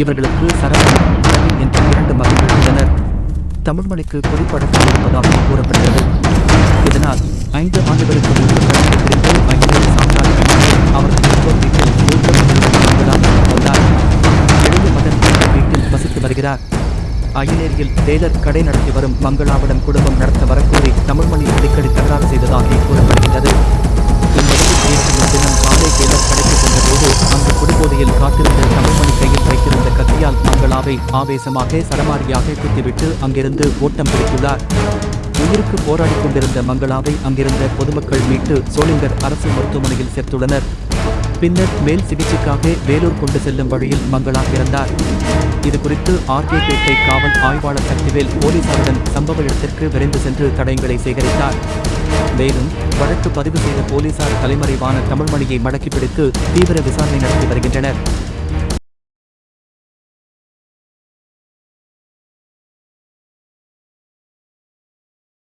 இவர்களுக்கு சரவணன் என்ற இரண்டு மகன்கள் உள்ளனர். தமிழ்மொழிக்கு குறிப்படத்தில் இருப்பதாக கூறப்படுகிறது. இதனால் ஐந்து ஆண்டுகளுக்கு முன்பு கடந்து பிரிந்து ஐந்து சாம்ராஜ்யம் அவர்கள் பெற்றோர் வீட்டில் மூத்த மகள் கொண்டார் இளைய மகன் வீட்டில் வசித்து வருகிறார். அயலேரியில் டெய்லர் கடை நடத்தி வரும் மங்களாவிடம் குடும்பம் நடத்த வரக்கோரி தமிழ்மொழி அடிக்கடி தகராறு செய்ததாக அங்கு காத்திருந்த தமிழ்மணி கையில் வைத்திருந்த கத்தியால் மங்களாவை ஆவேசமாக சரமாரியாக குத்திவிட்டு அங்கிருந்து ஓட்டம் பிடித்துள்ளார். உயிருக்கு போராடி கொண்டிருந்த மங்களாவை அங்கிருந்த பொதுமக்கள் மீட்டு சோளிங்கர் அரசு மருத்துவமனையில் சேர்த்துள்ளனர். பின்னர் மேல் சிகிச்சைக்காக வேலூர் கொண்டு செல்லும் வழியில் மங்களா இறந்தார். இது குறித்து ஆர்கே பேட்டை காவல் ஆய்வாளர் சக்திவேல் போலீசாருடன் சம்பவ இடத்திற்கு விரைந்து சென்று தடயங்களை சேகரித்தார். மேலும் வழக்கு பதிவு செய்த போலீசார் தலைமறைவான தமிழ்மணியை மடக்கி பிடித்து தீவிர விசாரணை நடத்தி வருகின்றனர்.